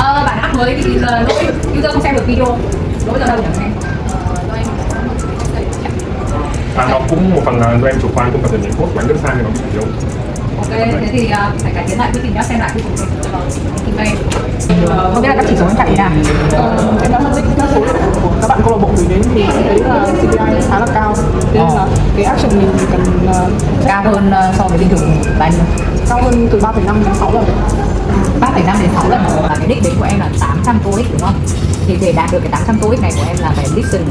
Ờ, bạn app mới thì là lỗi user không xem được video. Lỗi ở đâu nhỉ? Em và nó cũng một phần là do em chủ quan không cập nhật những code của em rất sai thì nó bị yếu. Ok thế thì uh, phải cải tiến lại quy trình nhá xem lại quy trình doanh Ờ, không biết là các chỉ số em chạy thế nào. Ờ, em đã phân tích các số liệu của các bạn câu lạc bộ gửi đến thì thấy là CPI khá là cao. Nên là cái action mình cần ờ, cao hơn uh, so với bình thường nhiêu cao hơn từ 3,5 đến 6 lần 3,5 đến 6 lần là cái đích đến của em là 800 TOEIC đúng không? Thì để đạt được cái 800 TOEIC này của em là phải listen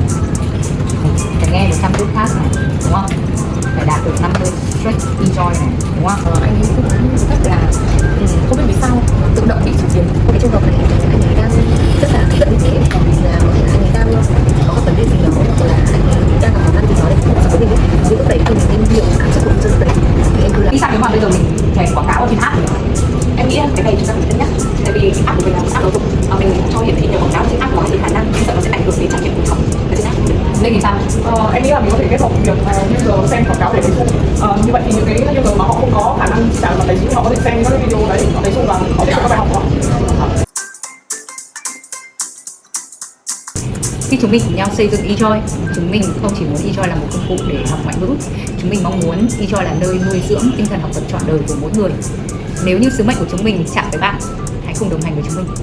phải nghe 100 podcast này đúng không? Phải đạt được 50 straight enjoy này đúng không? Ờ, anh ấy cũng rất là ừ, không biết vì sao tự động bị chuyển tiền cái trường hợp này anh ấy đang rất là bởi vì là có thể là anh ấy đang có một vấn đề gì đó hoặc là anh ấy đang gặp khó khăn gì đó để vụ với mình ấy. thì lúc đấy thì mình nên hiểu cảm xúc của lúc đấy thì em cứ là Vì sao nếu mà bây giờ mình chạy uh, em nghĩ là mình có thể kết hợp việc ờ, uh, user xem quảng cáo để lấy xu uh, như vậy thì những cái user mà họ không có khả năng trả lời tài chính họ có thể xem các cái video đấy họ lấy xu và họ sẽ có các bài học của họ Khi chúng mình cùng nhau xây dựng eJoy, chúng mình không chỉ muốn eJoy là một công cụ để học ngoại ngữ, chúng mình mong muốn eJoy là nơi nuôi dưỡng tinh thần học tập trọn đời của mỗi người. Nếu như sứ mệnh của chúng mình chạm với bạn, hãy cùng đồng hành với chúng mình.